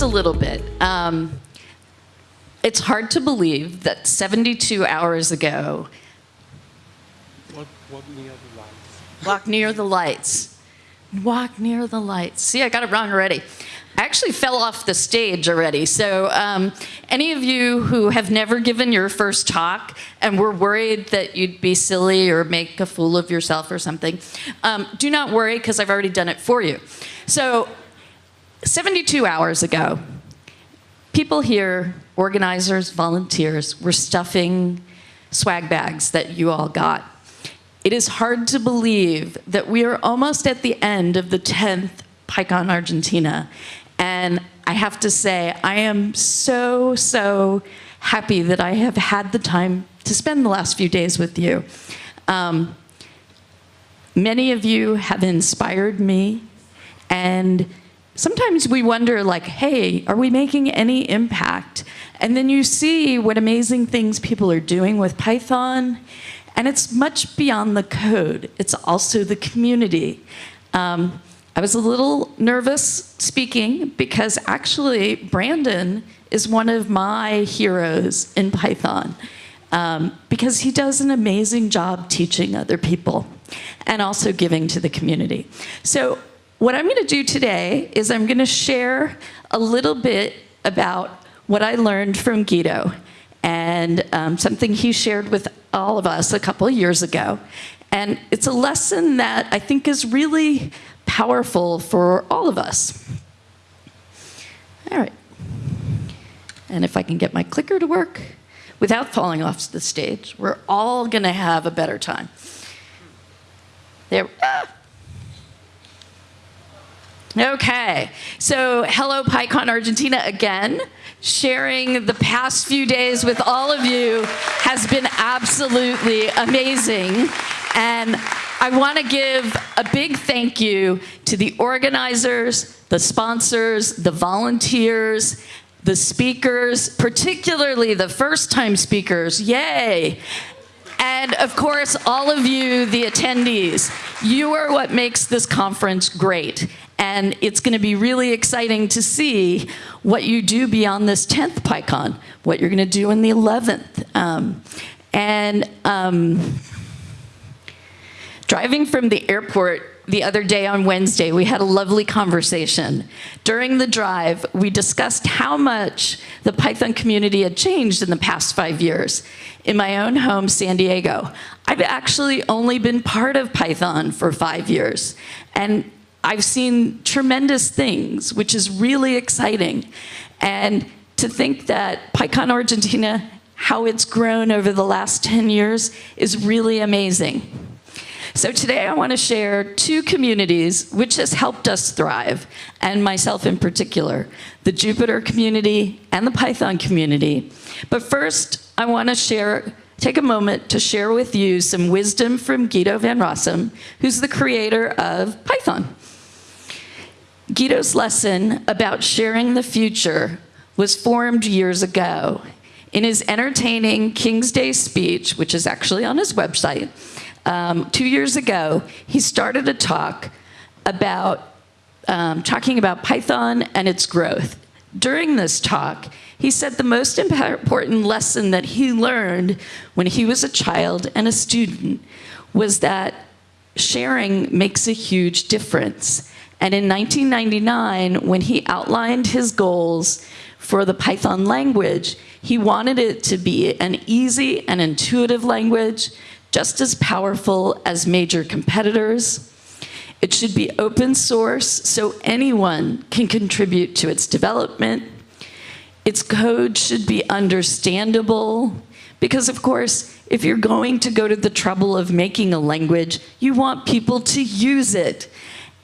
just a little bit. Um, it's hard to believe that 72 hours ago, Walk, walk near the lights. walk near the lights. Walk near the lights. See, I got it wrong already. I actually fell off the stage already. So, um, any of you who have never given your first talk and were worried that you'd be silly or make a fool of yourself or something, um, do not worry because I've already done it for you. So, 72 hours ago, people here, organizers, volunteers, were stuffing swag bags that you all got. It is hard to believe that we are almost at the end of the 10th PyCon Argentina. And I have to say, I am so, so happy that I have had the time to spend the last few days with you. Um, many of you have inspired me and sometimes we wonder like, hey, are we making any impact? And then you see what amazing things people are doing with Python and it's much beyond the code. It's also the community. Um, I was a little nervous speaking because actually Brandon is one of my heroes in Python um, because he does an amazing job teaching other people and also giving to the community. So what I'm gonna do today is I'm gonna share a little bit about what I learned from Guido and um, something he shared with all of us a couple years ago. And it's a lesson that I think is really powerful for all of us. All right. And if I can get my clicker to work without falling off the stage, we're all gonna have a better time. There, ah. Okay, so hello PyCon Argentina again. Sharing the past few days with all of you has been absolutely amazing. And I want to give a big thank you to the organizers, the sponsors, the volunteers, the speakers, particularly the first time speakers, yay, and of course, all of you, the attendees, you are what makes this conference great. And it's going to be really exciting to see what you do beyond this 10th PyCon, what you're going to do in the 11th. Um, and um, driving from the airport the other day on Wednesday, we had a lovely conversation. During the drive, we discussed how much the Python community had changed in the past five years. In my own home, San Diego, I've actually only been part of Python for five years. And I've seen tremendous things, which is really exciting. And to think that PyCon Argentina, how it's grown over the last 10 years is really amazing. So today I want to share two communities which has helped us thrive, and myself in particular, the Jupyter community and the Python community. But first, I want to share take a moment to share with you some wisdom from Guido van Rossum, who's the creator of Python. Guido's lesson about sharing the future was formed years ago. In his entertaining King's Day speech, which is actually on his website, um, two years ago, he started a talk about um, talking about Python and its growth. During this talk, he said the most important lesson that he learned when he was a child and a student was that sharing makes a huge difference. And in 1999, when he outlined his goals for the Python language, he wanted it to be an easy and intuitive language just as powerful as major competitors. It should be open source so anyone can contribute to its development. Its code should be understandable because of course, if you're going to go to the trouble of making a language, you want people to use it.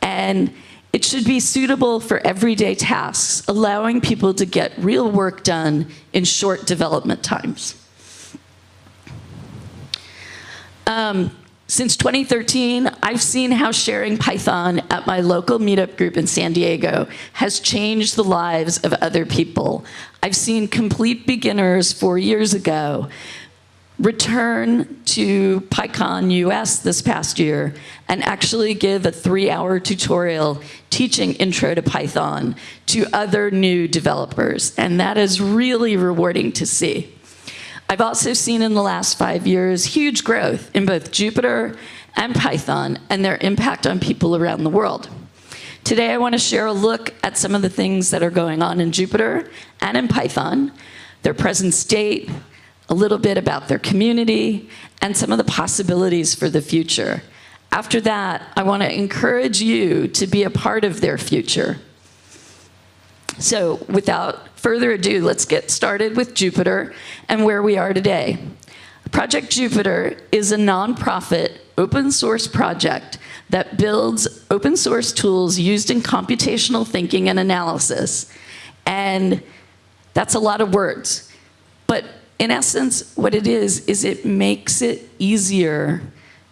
And it should be suitable for everyday tasks, allowing people to get real work done in short development times. Um, since 2013, I've seen how sharing Python at my local meetup group in San Diego has changed the lives of other people. I've seen complete beginners four years ago return to PyCon US this past year and actually give a three-hour tutorial teaching Intro to Python to other new developers. And that is really rewarding to see. I've also seen in the last five years huge growth in both Jupyter and Python and their impact on people around the world. Today I want to share a look at some of the things that are going on in Jupyter and in Python, their present state, a little bit about their community, and some of the possibilities for the future. After that, I want to encourage you to be a part of their future. So without further ado, let's get started with Jupyter and where we are today. Project Jupyter is a nonprofit open source project that builds open source tools used in computational thinking and analysis. And that's a lot of words. But in essence, what it is, is it makes it easier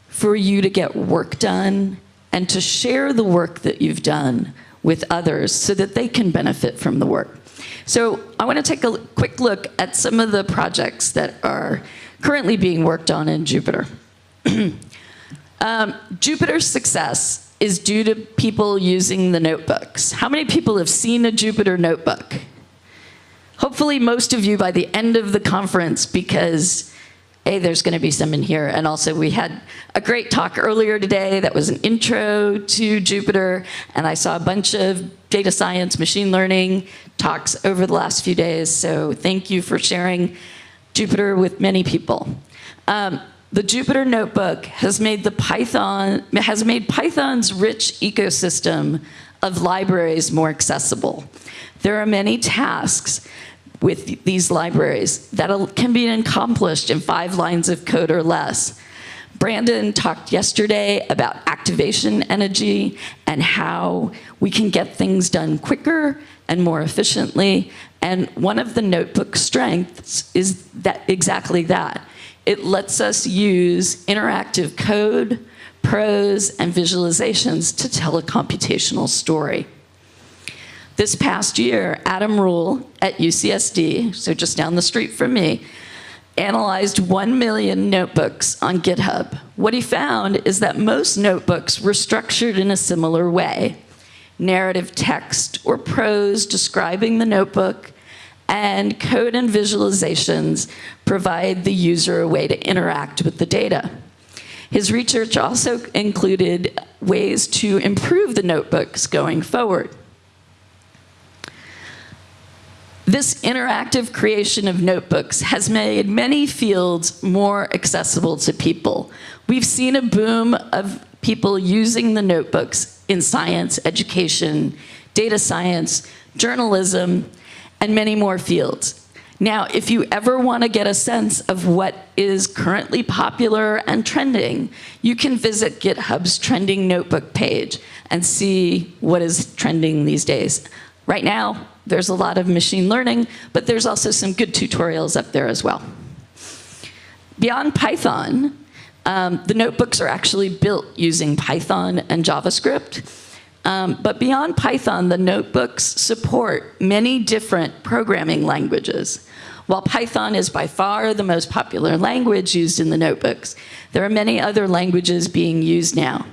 for you to get work done and to share the work that you've done with others so that they can benefit from the work. So I want to take a quick look at some of the projects that are currently being worked on in Jupyter. um, Jupyter's success is due to people using the notebooks. How many people have seen a Jupyter notebook? Hopefully most of you by the end of the conference because a, there's going to be some in here. And also we had a great talk earlier today that was an intro to Jupyter. And I saw a bunch of data science, machine learning talks over the last few days. So thank you for sharing Jupyter with many people. Um, the Jupyter Notebook has made the Python has made Python's rich ecosystem of libraries more accessible. There are many tasks with these libraries that can be accomplished in five lines of code or less. Brandon talked yesterday about activation energy and how we can get things done quicker and more efficiently. And one of the notebook strengths is that exactly that. It lets us use interactive code, prose, and visualizations to tell a computational story. This past year, Adam Rule at UCSD, so just down the street from me, analyzed 1 million notebooks on GitHub. What he found is that most notebooks were structured in a similar way. Narrative text or prose describing the notebook, and code and visualizations provide the user a way to interact with the data. His research also included ways to improve the notebooks going forward. This interactive creation of notebooks has made many fields more accessible to people. We've seen a boom of people using the notebooks in science, education, data science, journalism, and many more fields. Now, if you ever want to get a sense of what is currently popular and trending, you can visit GitHub's trending notebook page and see what is trending these days. Right now, there's a lot of machine learning, but there's also some good tutorials up there as well. Beyond Python, um, the notebooks are actually built using Python and JavaScript. Um, but beyond Python, the notebooks support many different programming languages. While Python is by far the most popular language used in the notebooks, there are many other languages being used now.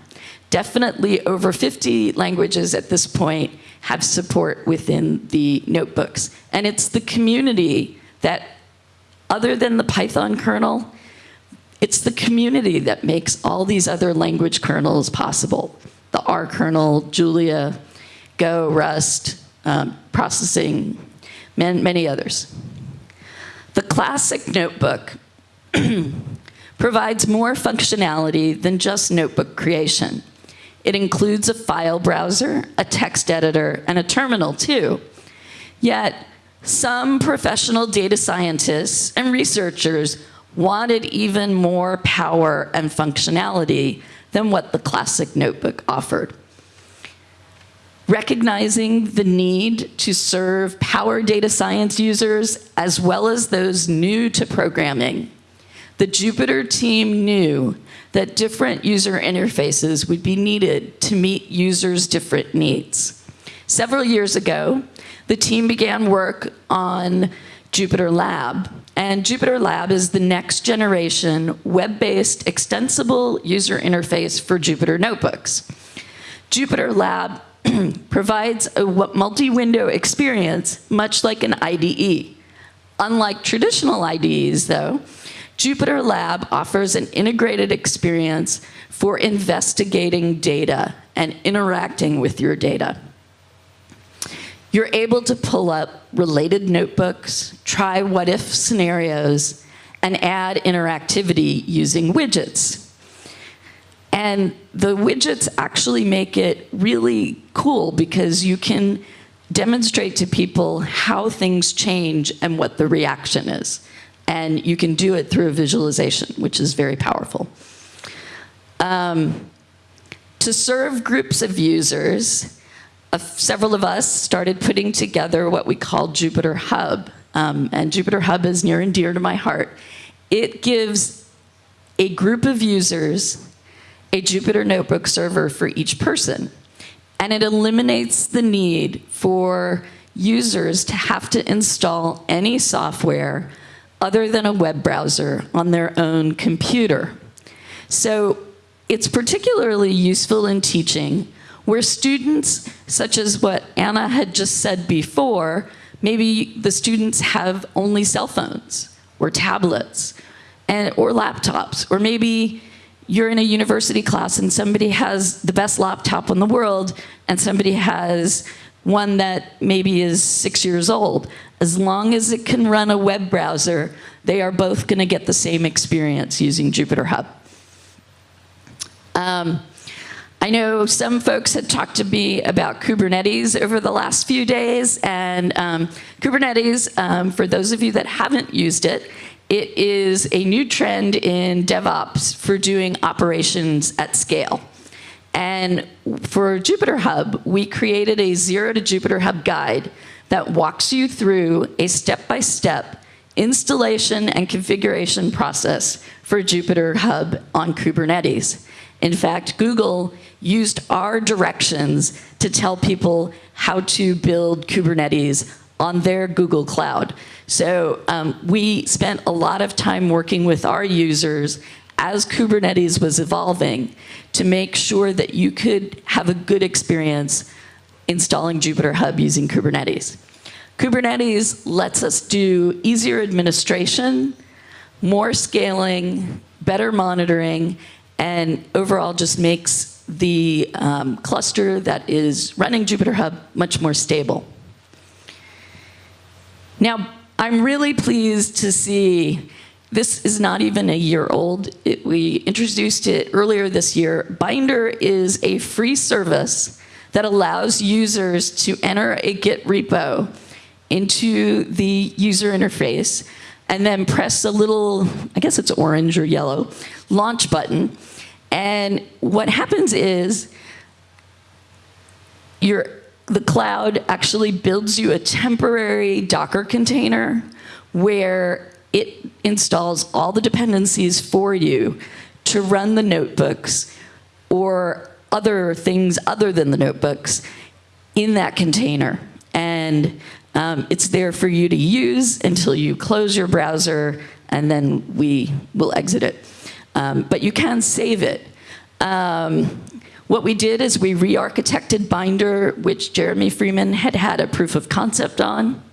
Definitely over 50 languages at this point have support within the notebooks. And it's the community that, other than the Python kernel, it's the community that makes all these other language kernels possible. The R kernel, Julia, Go, Rust, um, processing, man, many others. The classic notebook provides more functionality than just notebook creation. It includes a file browser, a text editor, and a terminal too. Yet, some professional data scientists and researchers wanted even more power and functionality than what the classic notebook offered. Recognizing the need to serve power data science users as well as those new to programming, the Jupyter team knew that different user interfaces would be needed to meet users' different needs. Several years ago, the team began work on Jupyter Lab. And Jupyter Lab is the next generation web-based extensible user interface for Jupyter notebooks. Jupyter Lab provides a multi-window experience, much like an IDE. Unlike traditional IDEs, though, Jupyter Lab offers an integrated experience for investigating data and interacting with your data. You're able to pull up related notebooks, try what-if scenarios, and add interactivity using widgets. And the widgets actually make it really cool because you can demonstrate to people how things change and what the reaction is. And you can do it through a visualization, which is very powerful. Um, to serve groups of users, uh, several of us started putting together what we call Jupyter Hub. Um, and Jupyter Hub is near and dear to my heart. It gives a group of users a Jupyter Notebook server for each person. And it eliminates the need for users to have to install any software other than a web browser on their own computer. So it's particularly useful in teaching where students, such as what Anna had just said before, maybe the students have only cell phones or tablets and, or laptops, or maybe you're in a university class and somebody has the best laptop in the world and somebody has one that maybe is six years old. As long as it can run a web browser, they are both going to get the same experience using Jupyter Hub. Um, I know some folks had talked to me about Kubernetes over the last few days, and um, Kubernetes, um, for those of you that haven't used it, it is a new trend in DevOps for doing operations at scale. And for Jupyter Hub, we created a Zero to Jupyter Hub guide that walks you through a step-by-step -step installation and configuration process for Jupyter Hub on Kubernetes. In fact, Google used our directions to tell people how to build Kubernetes on their Google Cloud. So um, we spent a lot of time working with our users as Kubernetes was evolving to make sure that you could have a good experience installing Jupyter Hub using Kubernetes. Kubernetes lets us do easier administration, more scaling, better monitoring, and overall just makes the um, cluster that is running Jupyter Hub much more stable. Now, I'm really pleased to see this is not even a year old. It, we introduced it earlier this year. Binder is a free service that allows users to enter a Git repo into the user interface and then press a little, I guess it's orange or yellow, launch button. And what happens is your, the cloud actually builds you a temporary Docker container where it installs all the dependencies for you to run the notebooks or other things other than the notebooks in that container. And um, it's there for you to use until you close your browser and then we will exit it. Um, but you can save it. Um, what we did is we re-architected Binder, which Jeremy Freeman had had a proof of concept on,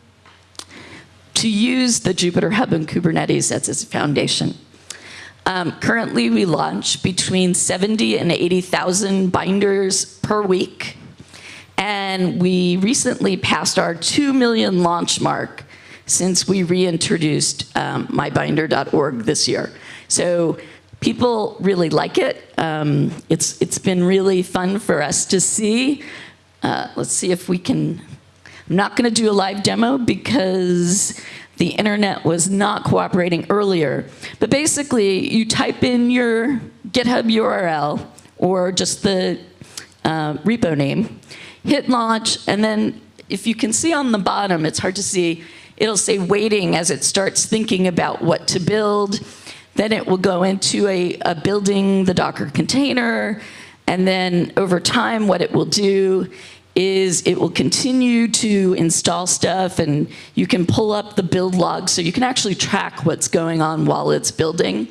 to use the Jupyter Hub and Kubernetes as its foundation. Um, currently, we launch between 70 and 80,000 binders per week. And we recently passed our 2 million launch mark since we reintroduced um, mybinder.org this year. So people really like it. Um, it's, it's been really fun for us to see. Uh, let's see if we can, I'm not gonna do a live demo because the internet was not cooperating earlier. But basically, you type in your GitHub URL or just the uh, repo name, hit launch, and then if you can see on the bottom, it's hard to see, it'll say waiting as it starts thinking about what to build. Then it will go into a, a building the Docker container, and then over time what it will do is it will continue to install stuff and you can pull up the build log so you can actually track what's going on while it's building.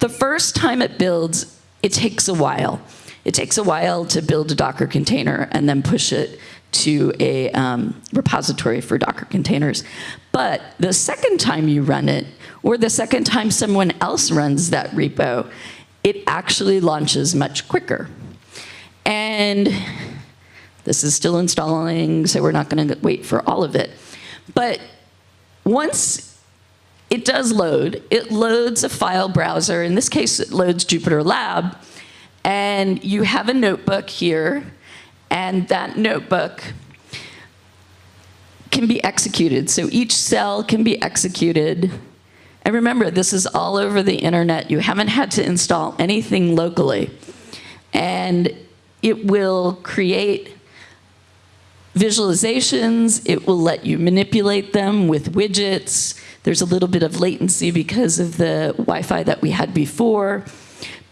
The first time it builds, it takes a while. It takes a while to build a Docker container and then push it to a um, repository for Docker containers. But the second time you run it, or the second time someone else runs that repo, it actually launches much quicker. And this is still installing, so we're not going to wait for all of it. But once it does load, it loads a file browser. In this case, it loads Jupyter Lab. And you have a notebook here, and that notebook can be executed. So each cell can be executed. And remember, this is all over the internet. You haven't had to install anything locally. And it will create visualizations. It will let you manipulate them with widgets. There's a little bit of latency because of the Wi-Fi that we had before.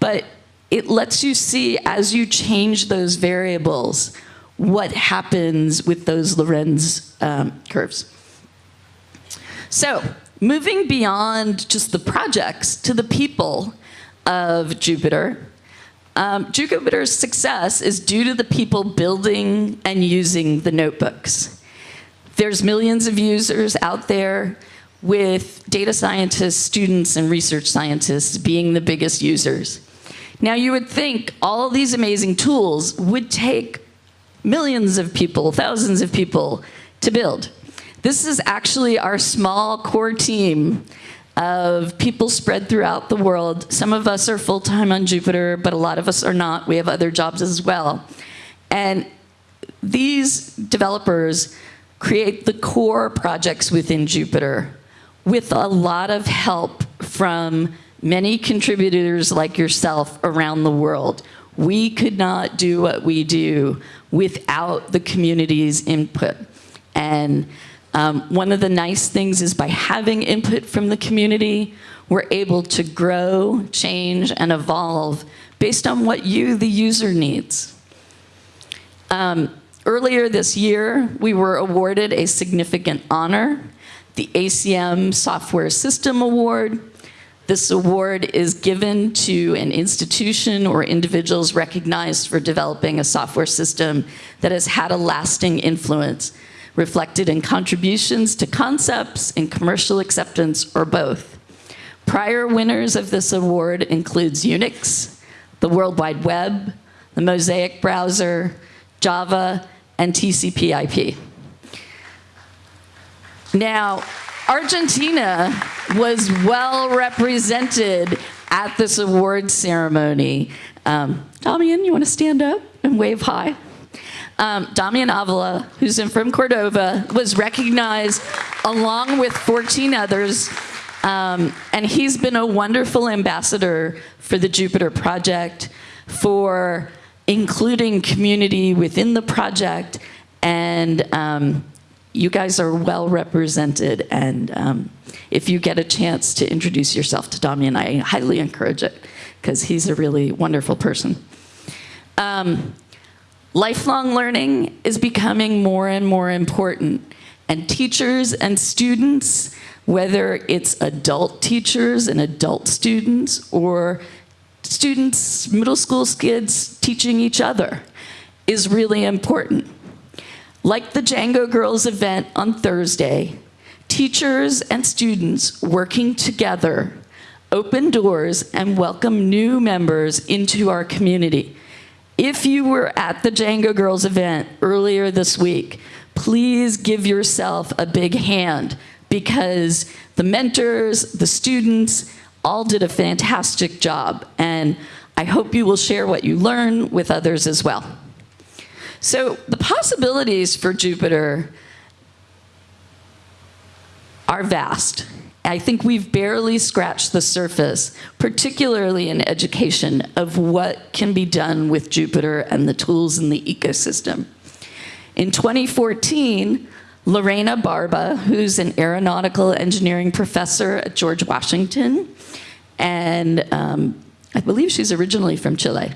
But it lets you see as you change those variables what happens with those Lorenz um, curves. So moving beyond just the projects to the people of Jupyter. um, Jupyter's success is due to the people building and using the notebooks. There's millions of users out there with data scientists, students, and research scientists being the biggest users. Now you would think all these amazing tools would take millions of people, thousands of people to build. This is actually our small core team of people spread throughout the world. Some of us are full-time on Jupyter, but a lot of us are not. We have other jobs as well. And these developers create the core projects within Jupyter with a lot of help from many contributors like yourself around the world. We could not do what we do without the community's input. And um, one of the nice things is by having input from the community, we're able to grow, change, and evolve based on what you, the user, needs. Um, earlier this year, we were awarded a significant honor, the ACM Software System Award. This award is given to an institution or individuals recognized for developing a software system that has had a lasting influence reflected in contributions to concepts, in commercial acceptance, or both. Prior winners of this award includes Unix, the World Wide Web, the Mosaic browser, Java, and TCP IP. Now, Argentina was well represented at this award ceremony. Um, Damian, you want to stand up and wave hi? Um, Damian Avila, who's in, from Córdoba, was recognized along with 14 others, um, and he's been a wonderful ambassador for the Jupyter Project, for including community within the project, and um, you guys are well represented, and um, if you get a chance to introduce yourself to Damian, I highly encourage it, because he's a really wonderful person. Um, Lifelong learning is becoming more and more important. And teachers and students, whether it's adult teachers and adult students or students, middle school kids teaching each other, is really important. Like the Django Girls event on Thursday, teachers and students working together open doors and welcome new members into our community. If you were at the Django Girls event earlier this week, please give yourself a big hand because the mentors, the students, all did a fantastic job. And I hope you will share what you learn with others as well. So the possibilities for Jupyter are vast. I think we've barely scratched the surface, particularly in education, of what can be done with Jupyter and the tools in the ecosystem. In 2014, Lorena Barba, who's an aeronautical engineering professor at George Washington, and um, I believe she's originally from Chile,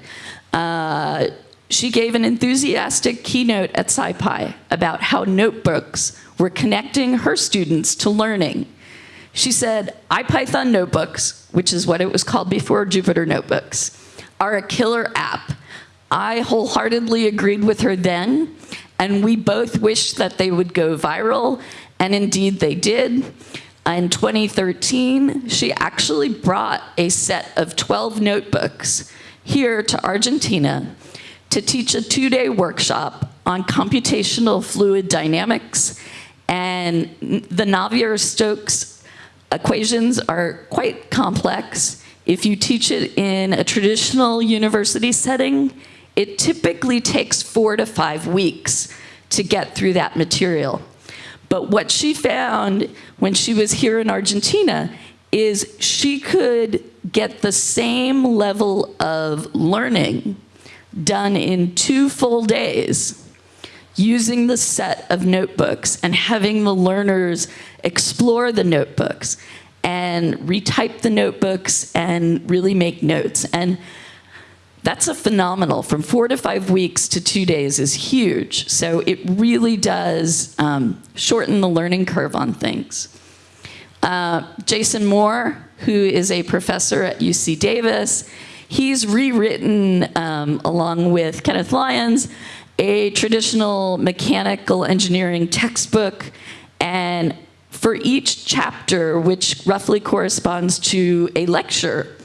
uh, she gave an enthusiastic keynote at SciPy about how notebooks were connecting her students to learning. She said, IPython notebooks, which is what it was called before Jupyter Notebooks, are a killer app. I wholeheartedly agreed with her then, and we both wished that they would go viral, and indeed they did. In 2013, she actually brought a set of 12 notebooks here to Argentina to teach a two-day workshop on computational fluid dynamics. And the Navier-Stokes equations are quite complex. If you teach it in a traditional university setting, it typically takes four to five weeks to get through that material. But what she found when she was here in Argentina is she could get the same level of learning done in two full days using the set of notebooks and having the learners explore the notebooks and retype the notebooks and really make notes. And that's a phenomenal. From four to five weeks to two days is huge. So it really does um, shorten the learning curve on things. Uh, Jason Moore, who is a professor at UC Davis, He's rewritten, um, along with Kenneth Lyons, a traditional mechanical engineering textbook. And for each chapter, which roughly corresponds to a lecture,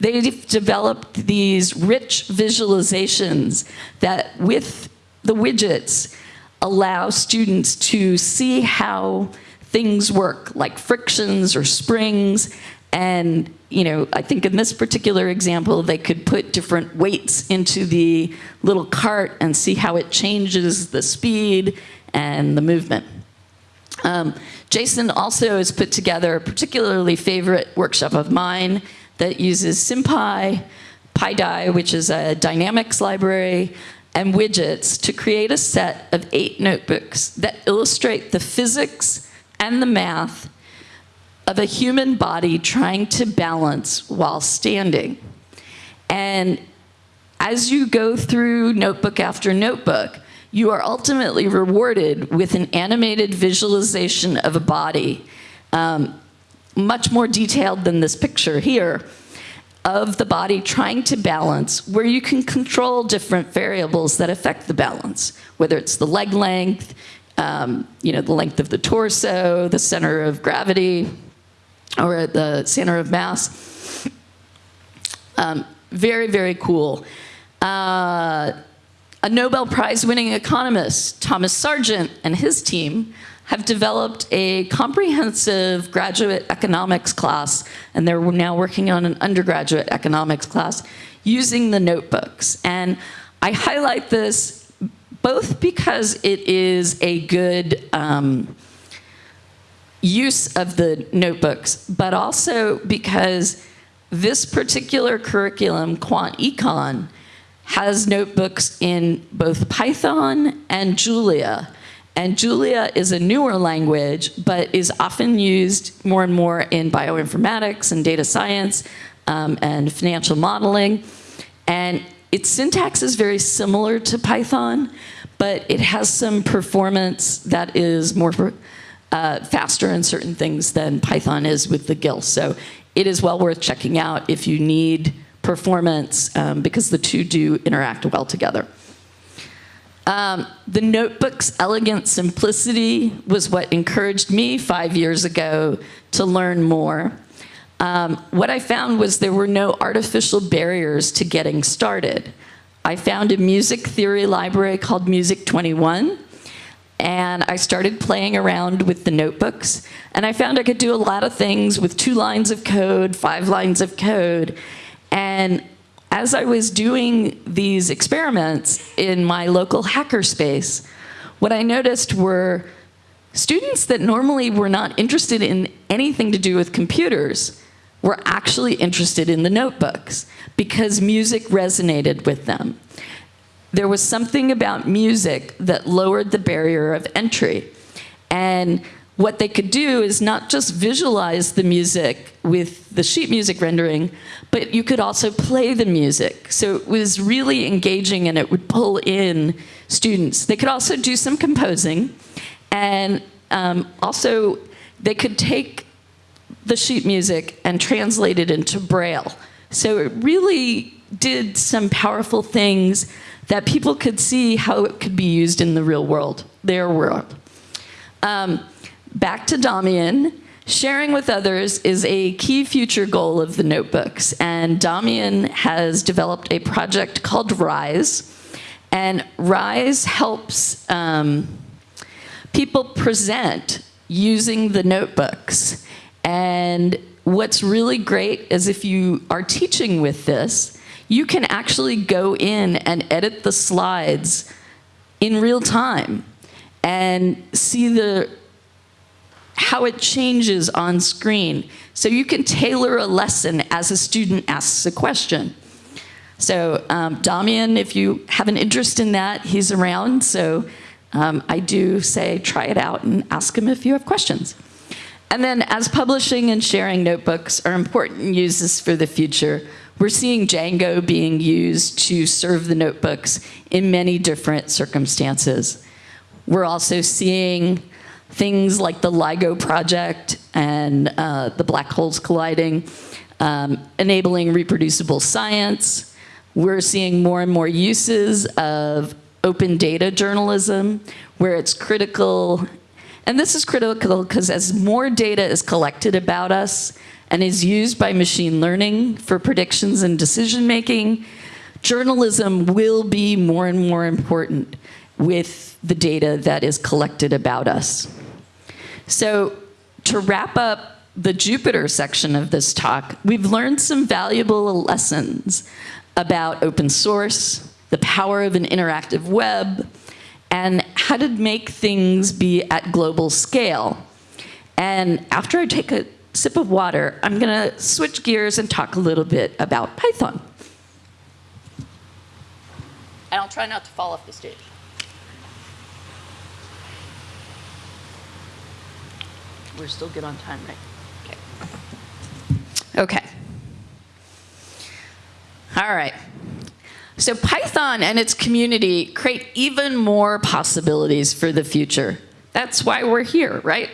they've developed these rich visualizations that with the widgets allow students to see how things work, like frictions or springs, and you know, I think in this particular example, they could put different weights into the little cart and see how it changes the speed and the movement. Um, Jason also has put together a particularly favorite workshop of mine that uses SymPy, PyDy, which is a dynamics library, and widgets to create a set of eight notebooks that illustrate the physics and the math of a human body trying to balance while standing. And as you go through notebook after notebook, you are ultimately rewarded with an animated visualization of a body, um, much more detailed than this picture here, of the body trying to balance, where you can control different variables that affect the balance, whether it's the leg length, um, you know, the length of the torso, the center of gravity, or at the center of mass. Um, very, very cool. Uh, a Nobel Prize winning economist, Thomas Sargent, and his team have developed a comprehensive graduate economics class, and they're now working on an undergraduate economics class using the notebooks. And I highlight this both because it is a good um, use of the notebooks, but also because this particular curriculum, Quant Econ, has notebooks in both Python and Julia. And Julia is a newer language, but is often used more and more in bioinformatics and data science um, and financial modeling. And its syntax is very similar to Python, but it has some performance that is more uh, faster in certain things than Python is with the GIL. So it is well worth checking out if you need performance um, because the two do interact well together. Um, the notebook's elegant simplicity was what encouraged me five years ago to learn more. Um, what I found was there were no artificial barriers to getting started. I found a music theory library called Music 21 and I started playing around with the notebooks and I found I could do a lot of things with two lines of code, five lines of code. And as I was doing these experiments in my local hackerspace, what I noticed were students that normally were not interested in anything to do with computers were actually interested in the notebooks because music resonated with them there was something about music that lowered the barrier of entry. And what they could do is not just visualize the music with the sheet music rendering, but you could also play the music. So it was really engaging and it would pull in students. They could also do some composing and um, also they could take the sheet music and translate it into Braille. So it really did some powerful things that people could see how it could be used in the real world, their world. Um, back to Damian. Sharing with others is a key future goal of the notebooks, and Damian has developed a project called RISE, and RISE helps um, people present using the notebooks. And what's really great is if you are teaching with this, you can actually go in and edit the slides in real time and see the how it changes on screen. So you can tailor a lesson as a student asks a question. So um, Damian, if you have an interest in that, he's around. So um, I do say try it out and ask him if you have questions. And then as publishing and sharing notebooks are important uses for the future, we're seeing Django being used to serve the notebooks in many different circumstances. We're also seeing things like the LIGO project and uh, the black holes colliding, um, enabling reproducible science. We're seeing more and more uses of open data journalism where it's critical, and this is critical because as more data is collected about us and is used by machine learning for predictions and decision making, journalism will be more and more important with the data that is collected about us. So to wrap up the Jupyter section of this talk, we've learned some valuable lessons about open source, the power of an interactive web, and how to make things be at global scale. And after I take a sip of water, I'm gonna switch gears and talk a little bit about Python. And I'll try not to fall off the stage. We're still good on time, right? Okay. Okay. All right. So Python and its community create even more possibilities for the future. That's why we're here, right?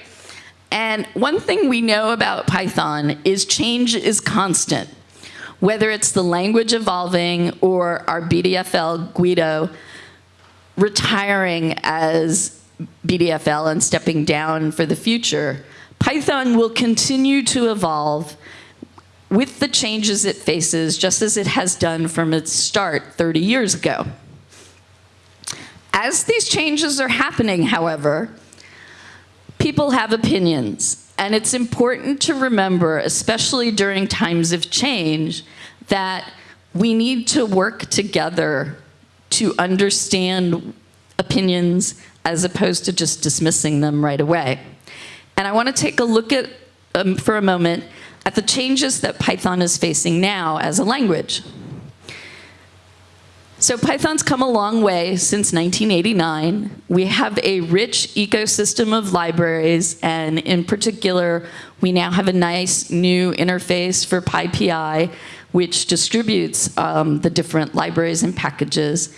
And one thing we know about Python is change is constant. Whether it's the language evolving or our BDFL Guido retiring as BDFL and stepping down for the future, Python will continue to evolve with the changes it faces, just as it has done from its start 30 years ago. As these changes are happening, however, people have opinions. And it's important to remember, especially during times of change, that we need to work together to understand opinions as opposed to just dismissing them right away. And I want to take a look at, um, for a moment, at the changes that Python is facing now as a language. So Python's come a long way since 1989. We have a rich ecosystem of libraries, and in particular, we now have a nice new interface for PyPI, which distributes um, the different libraries and packages.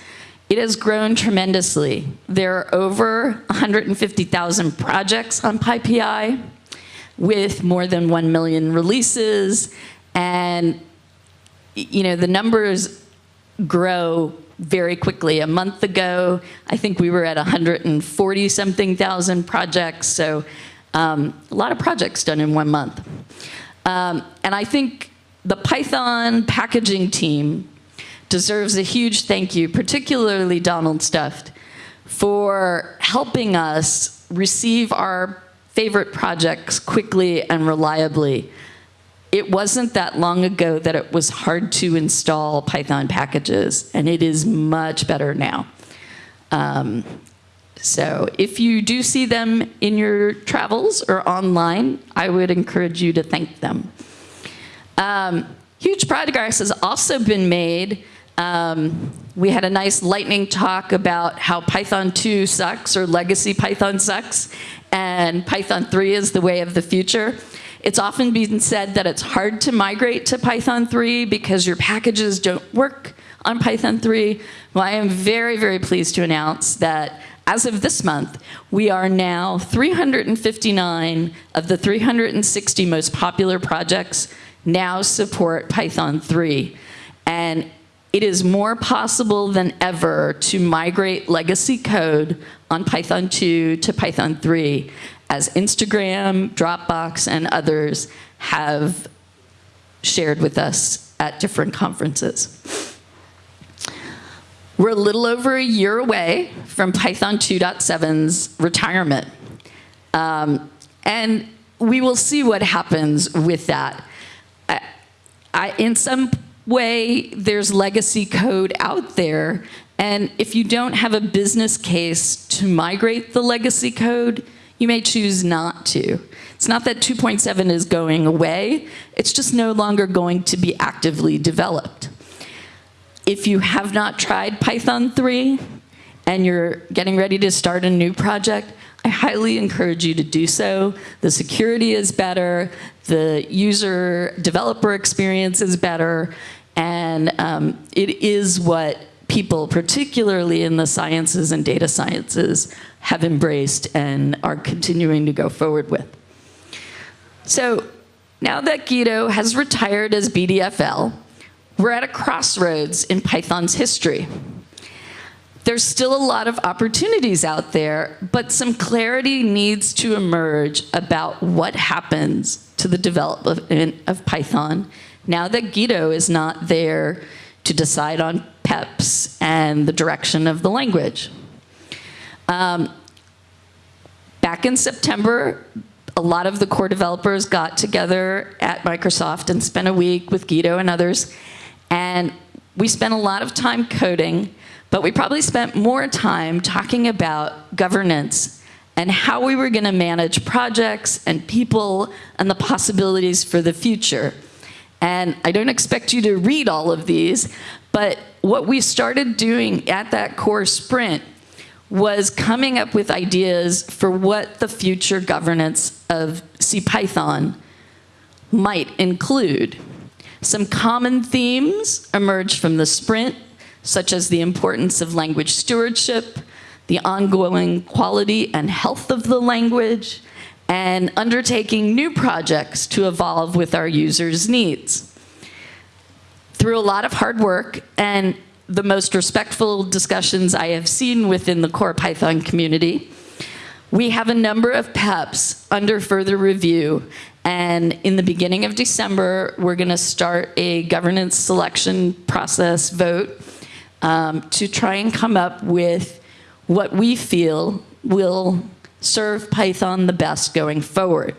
It has grown tremendously. There are over 150,000 projects on PyPI with more than 1 million releases. And you know, the numbers grow very quickly. A month ago, I think we were at 140 something thousand projects. So um, a lot of projects done in one month. Um, and I think the Python packaging team deserves a huge thank you, particularly Donald Stufft, for helping us receive our favorite projects quickly and reliably. It wasn't that long ago that it was hard to install Python packages, and it is much better now. Um, so if you do see them in your travels or online, I would encourage you to thank them. Um, huge progress has also been made Um, we had a nice lightning talk about how Python 2 sucks or legacy Python sucks, and Python 3 is the way of the future. It's often been said that it's hard to migrate to Python 3 because your packages don't work on Python 3. Well, I am very, very pleased to announce that as of this month, we are now 359 of the 360 most popular projects now support Python 3. And it is more possible than ever to migrate legacy code on Python 2 to Python 3 as Instagram, Dropbox, and others have shared with us at different conferences. We're a little over a year away from Python 2.7's retirement. Um, and we will see what happens with that. I, I, in some way, there's legacy code out there, and if you don't have a business case to migrate the legacy code, you may choose not to. It's not that 2.7 is going away, it's just no longer going to be actively developed. If you have not tried Python 3 and you're getting ready to start a new project, I highly encourage you to do so. The security is better, the user developer experience is better, and um, it is what people, particularly in the sciences and data sciences, have embraced and are continuing to go forward with. So now that Guido has retired as BDFL, we're at a crossroads in Python's history. There's still a lot of opportunities out there, but some clarity needs to emerge about what happens to the development of Python now that Guido is not there to decide on And the direction of the language. Um, back in September, a lot of the core developers got together at Microsoft and spent a week with Guido and others and we spent a lot of time coding, but we probably spent more time talking about governance and how we were going to manage projects and people and the possibilities for the future. And I don't expect you to read all of these, but what we started doing at that core sprint was coming up with ideas for what the future governance of CPython might include. Some common themes emerged from the sprint, such as the importance of language stewardship, the ongoing quality and health of the language, and undertaking new projects to evolve with our users' needs. Through a lot of hard work and the most respectful discussions I have seen within the core Python community, we have a number of PEPs under further review and in the beginning of December, we're going to start a governance selection process vote um, to try and come up with what we feel will serve Python the best going forward.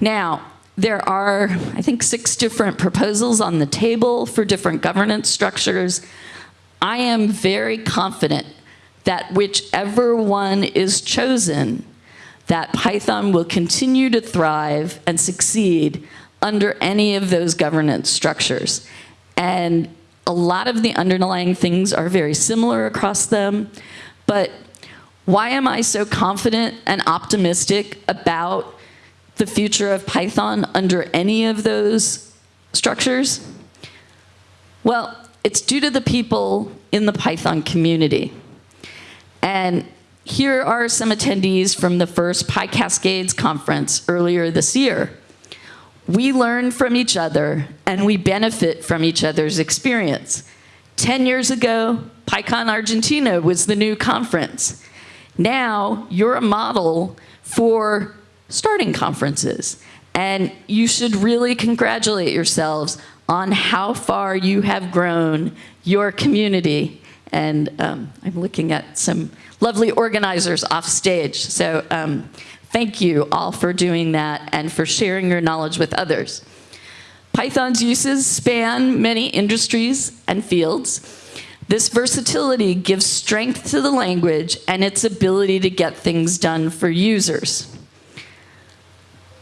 Now, there are, I think, six different proposals on the table for different governance structures. I am very confident that whichever one is chosen that Python will continue to thrive and succeed under any of those governance structures. And a lot of the underlying things are very similar across them, but why am I so confident and optimistic about the future of Python under any of those structures? Well, it's due to the people in the Python community. And here are some attendees from the first PyCascades conference earlier this year. We learn from each other and we benefit from each other's experience. 10 years ago, PyCon Argentina was the new conference. Now, you're a model for starting conferences. And you should really congratulate yourselves on how far you have grown your community. And um, I'm looking at some lovely organizers off stage. So um, thank you all for doing that and for sharing your knowledge with others. Python's uses span many industries and fields. This versatility gives strength to the language and its ability to get things done for users.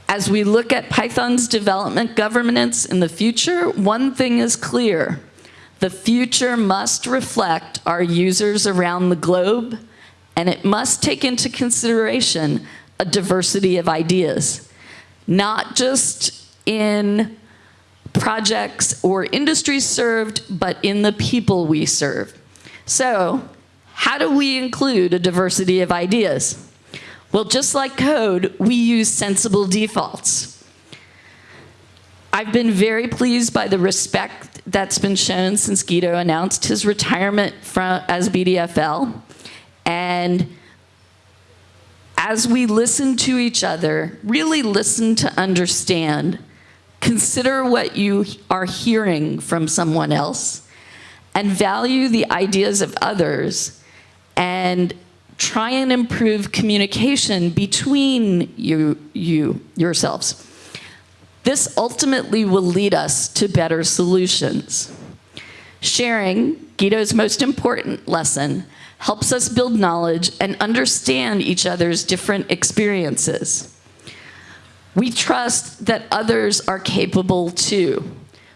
As we look at Python's development governance in the future, one thing is clear. The future must reflect our users around the globe, and it must take into consideration a diversity of ideas, not just in projects or industries served, but in the people we serve. So, how do we include a diversity of ideas? Well, just like code, we use sensible defaults. I've been very pleased by the respect that's been shown since Guido announced his retirement from, as BDFL. And as we listen to each other, really listen to understand, consider what you are hearing from someone else, and value the ideas of others, and try and improve communication between you, you yourselves. This ultimately will lead us to better solutions. Sharing, Guido's most important lesson, helps us build knowledge and understand each other's different experiences. We trust that others are capable too.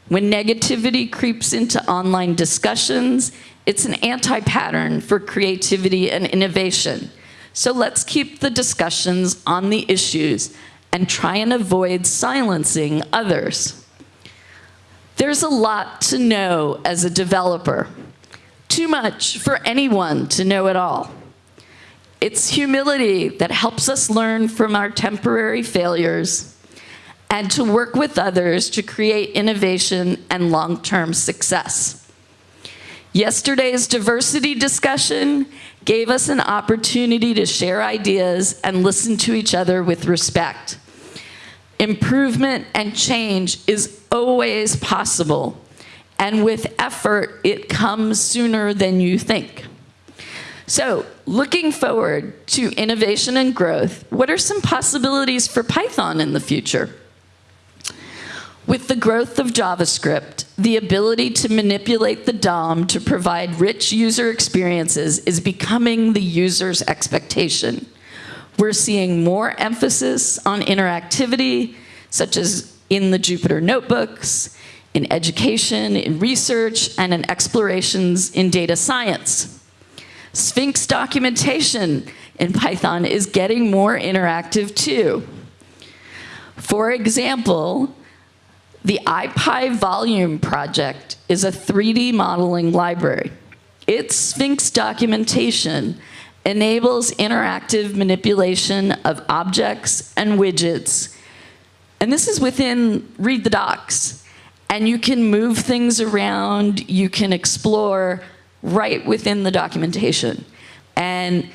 When negativity creeps into online discussions, it's an anti-pattern for creativity and innovation. So let's keep the discussions on the issues and try and avoid silencing others. There's a lot to know as a developer, too much for anyone to know it all. It's humility that helps us learn from our temporary failures and to work with others to create innovation and long-term success. Yesterday's diversity discussion gave us an opportunity to share ideas and listen to each other with respect. Improvement and change is always possible, and with effort, it comes sooner than you think. So, looking forward to innovation and growth, what are some possibilities for Python in the future? With the growth of JavaScript, the ability to manipulate the DOM to provide rich user experiences is becoming the user's expectation. We're seeing more emphasis on interactivity, such as in the Jupyter notebooks, in education, in research, and in explorations in data science. Sphinx documentation in Python is getting more interactive too. For example, the ipyvolume project is a 3D modeling library. Its Sphinx documentation enables interactive manipulation of objects and widgets. And this is within Read the Docs. And you can move things around, you can explore right within the documentation. And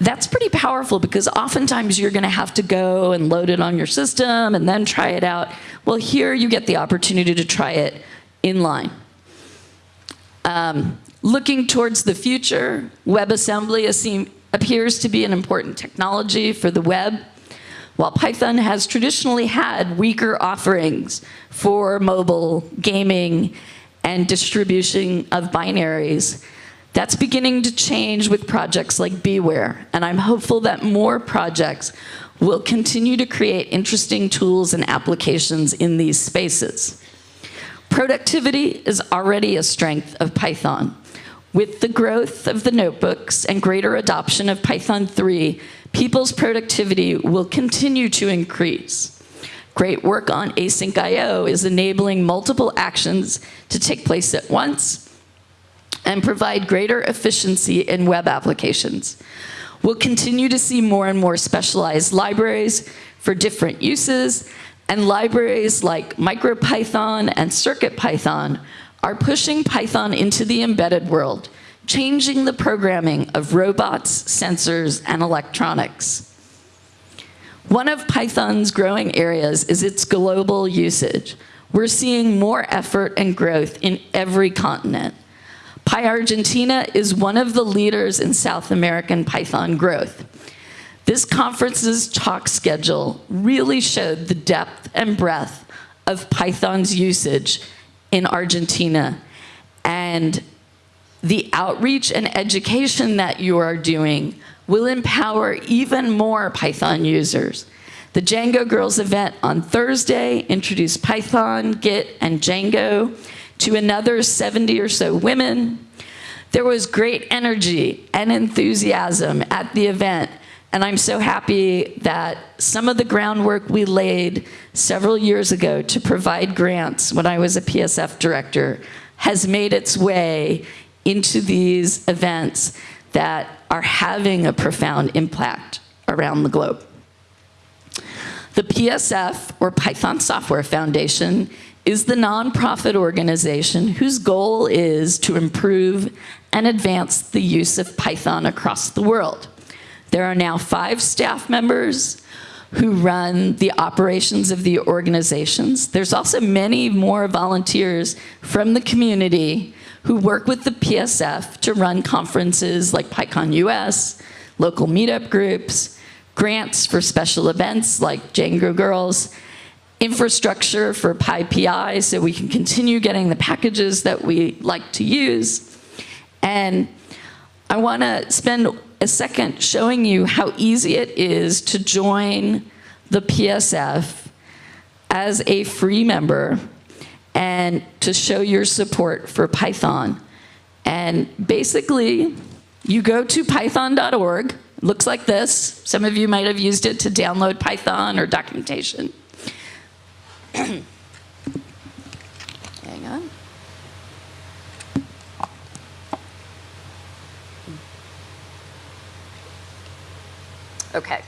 that's pretty powerful because oftentimes you're gonna have to go and load it on your system and then try it out. Well, here you get the opportunity to try it inline. Um, looking towards the future, WebAssembly appears to be an important technology for the web. While Python has traditionally had weaker offerings for mobile, gaming, and distribution of binaries, that's beginning to change with projects like BeeWare, and I'm hopeful that more projects will continue to create interesting tools and applications in these spaces. Productivity is already a strength of Python. With the growth of the notebooks and greater adoption of Python 3, people's productivity will continue to increase. Great work on async IO is enabling multiple actions to take place at once and provide greater efficiency in web applications. We'll continue to see more and more specialized libraries for different uses, and libraries like MicroPython and CircuitPython are pushing Python into the embedded world, changing the programming of robots, sensors, and electronics. One of Python's growing areas is its global usage. We're seeing more effort and growth in every continent. PyArgentina is one of the leaders in South American Python growth. This conference's talk schedule really showed the depth and breadth of Python's usage in Argentina and the outreach and education that you are doing will empower even more Python users. The Django Girls event on Thursday introduced Python, Git, and Django to another 70 or so women. There was great energy and enthusiasm at the event, and I'm so happy that some of the groundwork we laid several years ago to provide grants when I was a PSF director has made its way into these events that are having a profound impact around the globe. The PSF, or Python Software Foundation, is the nonprofit organization whose goal is to improve and advance the use of Python across the world. There are now five staff members who run the operations of the organizations. There's also many more volunteers from the community who work with the PSF to run conferences like PyCon US, local meetup groups, grants for special events like Django Girls, infrastructure for PyPI so we can continue getting the packages that we like to use. And I want to spend a second showing you how easy it is to join the PSF as a free member and to show your support for Python. And basically, you go to python.org, looks like this. Some of you might have used it to download Python or documentation. Hang on. Okay.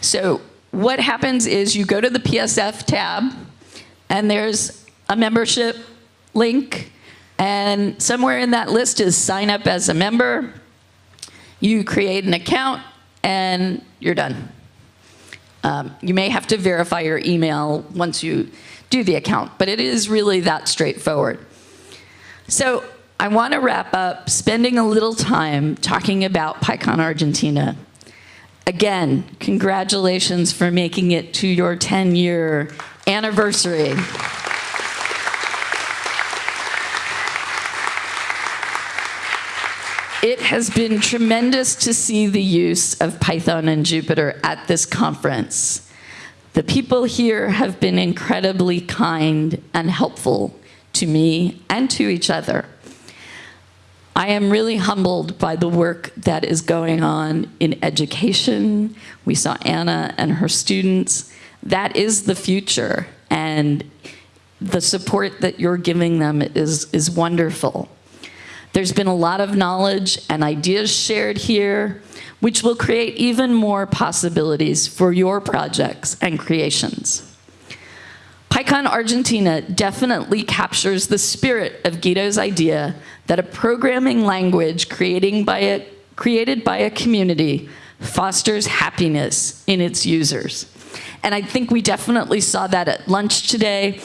So what happens is you go to the PSF tab, and there's a membership link, and somewhere in that list is sign up as a member. You create an account, and you're done. Um, you may have to verify your email once you do the account, but it is really that straightforward. So I want to wrap up spending a little time talking about PyCon Argentina. Again, congratulations for making it to your 10-year anniversary. It has been tremendous to see the use of Python and Jupyter at this conference. The people here have been incredibly kind and helpful to me and to each other. I am really humbled by the work that is going on in education. We saw Anna and her students. That is the future, and the support that you're giving them is, is wonderful. There's been a lot of knowledge and ideas shared here, which will create even more possibilities for your projects and creations. PyCon Argentina definitely captures the spirit of Guido's idea that a programming language creating by a, created by a community fosters happiness in its users. And I think we definitely saw that at lunch today.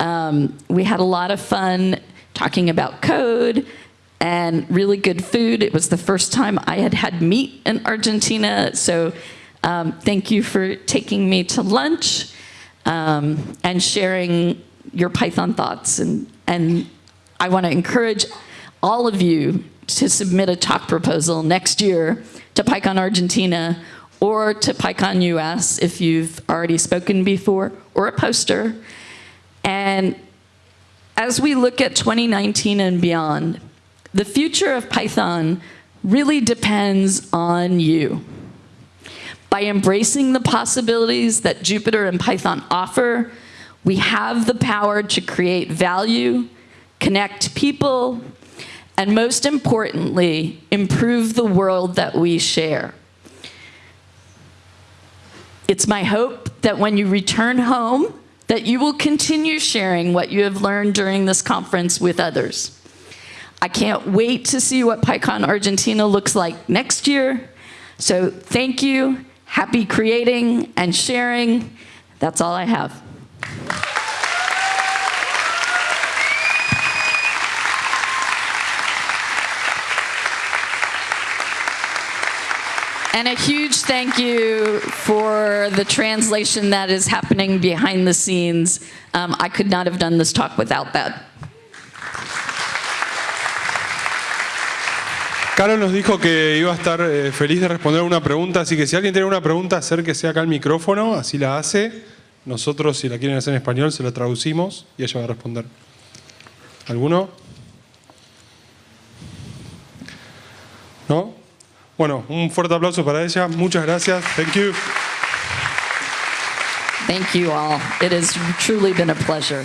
Um, we had a lot of fun talking about code and really good food. It was the first time I had had meat in Argentina, so um, thank you for taking me to lunch um, and sharing your Python thoughts. And, and I want to encourage all of you to submit a talk proposal next year to PyCon Argentina or to PyCon US if you've already spoken before, or a poster. And as we look at 2019 and beyond, the future of Python really depends on you. By embracing the possibilities that Jupyter and Python offer, we have the power to create value, connect people, and most importantly, improve the world that we share. It's my hope that when you return home, that you will continue sharing what you have learned during this conference with others. I can't wait to see what PyCon Argentina looks like next year. So thank you, happy creating and sharing. That's all I have. And a huge thank you for the translation that is happening behind the scenes. Um, I could not have done this talk without that. Carol nos dijo que iba a estar eh, feliz de responder una pregunta, así que si alguien tiene una pregunta, acérquese acá al micrófono, así la hace. Nosotros, si la quieren hacer en español, se la traducimos y ella va a responder. ¿Alguno? ¿No? Bueno, un fuerte aplauso para ella. Muchas gracias. Thank you. Thank you all. It has truly been a pleasure.